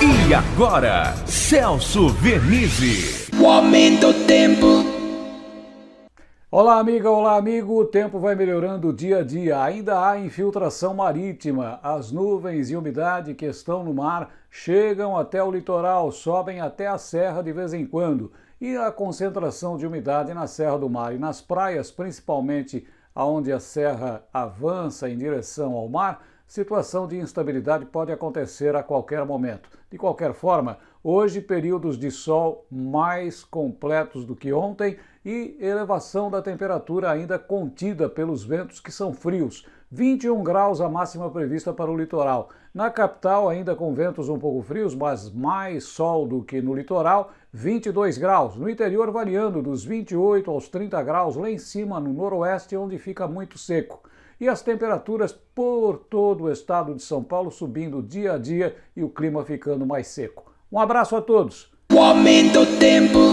E agora, Celso Vernizzi. O aumento do tempo. Olá, amiga, olá, amigo. O tempo vai melhorando dia a dia. Ainda há infiltração marítima. As nuvens e umidade que estão no mar chegam até o litoral, sobem até a serra de vez em quando. E a concentração de umidade na Serra do Mar e nas praias, principalmente aonde a serra avança em direção ao mar, situação de instabilidade pode acontecer a qualquer momento. De qualquer forma, hoje períodos de sol mais completos do que ontem e elevação da temperatura ainda contida pelos ventos que são frios. 21 graus a máxima prevista para o litoral. Na capital, ainda com ventos um pouco frios, mas mais sol do que no litoral, 22 graus. No interior, variando dos 28 aos 30 graus, lá em cima no noroeste, onde fica muito seco e as temperaturas por todo o estado de São Paulo subindo dia a dia e o clima ficando mais seco. Um abraço a todos. O aumento tempo.